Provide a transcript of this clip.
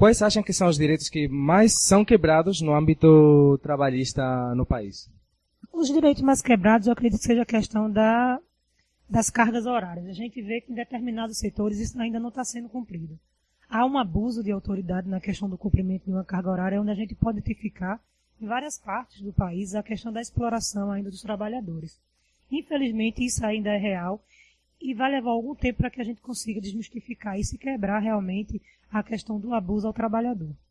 quais acham que são os direitos que mais são quebrados no âmbito trabalhista no país? Os direitos mais quebrados, eu acredito que seja a questão da, das cargas horárias. A gente vê que em determinados setores isso ainda não está sendo cumprido. Há um abuso de autoridade na questão do cumprimento de uma carga horária, onde a gente pode identificar em várias partes do país a questão da exploração ainda dos trabalhadores. Infelizmente, isso ainda é real e vai levar algum tempo para que a gente consiga desmistificar isso e quebrar realmente a questão do abuso ao trabalhador.